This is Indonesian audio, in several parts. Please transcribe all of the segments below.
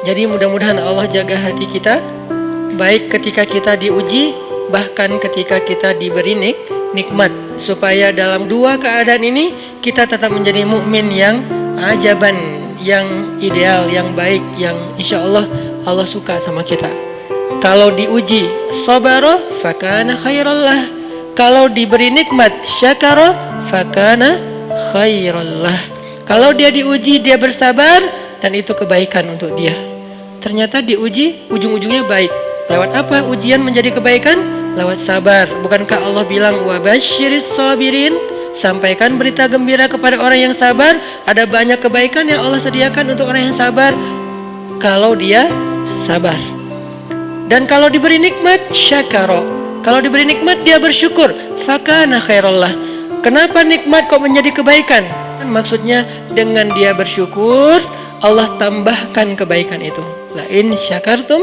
Jadi mudah-mudahan Allah jaga hati kita baik ketika kita diuji bahkan ketika kita diberi nik nikmat supaya dalam dua keadaan ini kita tetap menjadi mukmin yang ajaban, yang ideal, yang baik, yang insya Allah Allah suka sama kita. Kalau diuji sabara fakana khairallah. Kalau diberi nikmat syakara fakana khairallah. Kalau dia diuji dia bersabar dan itu kebaikan untuk dia. Ternyata diuji ujung-ujungnya baik. Lewat apa ujian menjadi kebaikan? Lewat sabar. Bukankah Allah bilang wabasyiris sabirin? Sampaikan berita gembira kepada orang yang sabar. Ada banyak kebaikan yang Allah sediakan untuk orang yang sabar. Kalau dia sabar. Dan kalau diberi nikmat, syakaro. Kalau diberi nikmat, dia bersyukur. Fakana khairullah. Kenapa nikmat kok menjadi kebaikan? Maksudnya dengan dia bersyukur, Allah tambahkan kebaikan itu. La in syakartum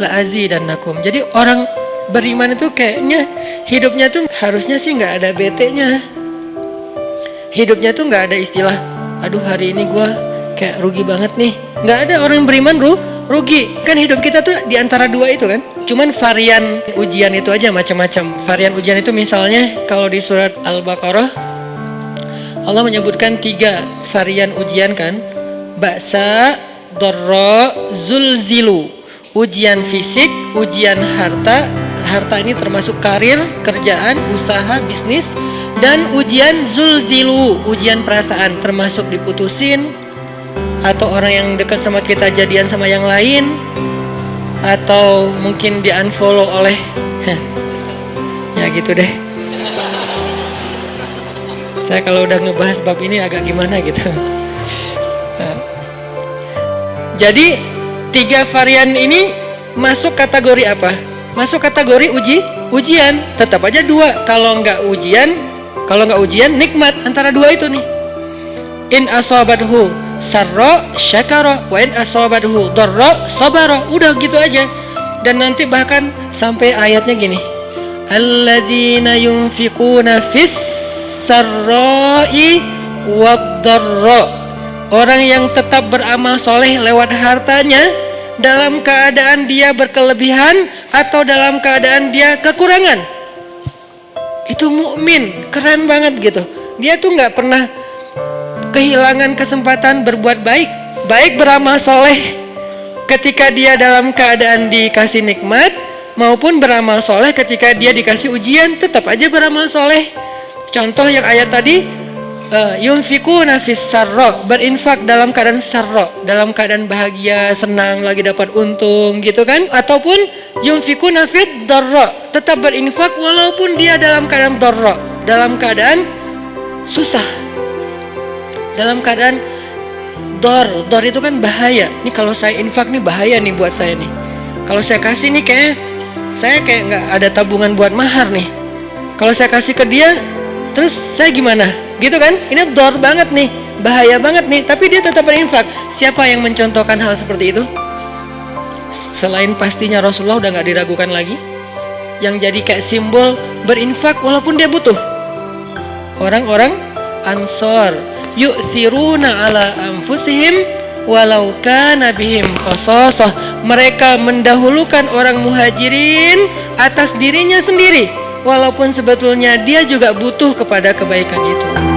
la azidannakum. Jadi orang beriman itu kayaknya hidupnya tuh harusnya sih nggak ada bete-nya. Hidupnya tuh nggak ada istilah, aduh hari ini gue kayak rugi banget nih. Nggak ada orang beriman ru, rugi. Kan hidup kita tuh di antara dua itu kan. Cuman varian ujian itu aja macam-macam. Varian ujian itu misalnya kalau di surat Al-Baqarah Allah menyebutkan tiga varian ujian kan. Baksa, dorro, zulzilu. Ujian fisik, ujian harta. Harta ini termasuk karir, kerjaan, usaha, bisnis. Dan ujian zulzilu, ujian perasaan termasuk diputusin, atau orang yang dekat sama kita jadian sama yang lain atau mungkin di unfollow oleh ya gitu deh saya kalau udah ngebahas bab ini agak gimana gitu jadi tiga varian ini masuk kategori apa? Masuk kategori uji ujian. Tetap aja dua. Kalau nggak ujian kalau nggak ujian nikmat. Antara dua itu nih. In asabathu sarro syakara wa in asabathu darra sabara. Udah gitu aja. Dan nanti bahkan sampai ayatnya gini. Alladzina yunfiquna fis sarra'i wad orang yang tetap beramal soleh lewat hartanya dalam keadaan dia berkelebihan atau dalam keadaan dia kekurangan. Itu mukmin keren banget gitu. Dia tuh nggak pernah kehilangan kesempatan berbuat baik. Baik beramal soleh ketika dia dalam keadaan dikasih nikmat maupun beramal soleh ketika dia dikasih ujian tetap aja beramal soleh. Contoh yang ayat tadi uh, yunfiku nafis sarro berinfak dalam keadaan sarro dalam keadaan bahagia senang lagi dapat untung gitu kan? Ataupun yunfiku nafid darro tetap berinfak walaupun dia dalam keadaan darro dalam keadaan susah dalam keadaan dor. Dor itu kan bahaya. Ini kalau saya infak nih bahaya nih buat saya nih. Kalau saya kasih nih kayak saya kayak nggak ada tabungan buat mahar nih. Kalau saya kasih ke dia terus saya gimana gitu kan? Ini dor banget nih bahaya banget nih tapi dia tetap berinfak. Siapa yang mencontohkan hal seperti itu? Selain pastinya Rasulullah udah nggak diragukan lagi yang jadi kayak simbol berinfak walaupun dia butuh. Orang-orang ansor yu'thiruna ala anfusihim walau kana bihim mereka mendahulukan orang muhajirin atas dirinya sendiri walaupun sebetulnya dia juga butuh kepada kebaikan itu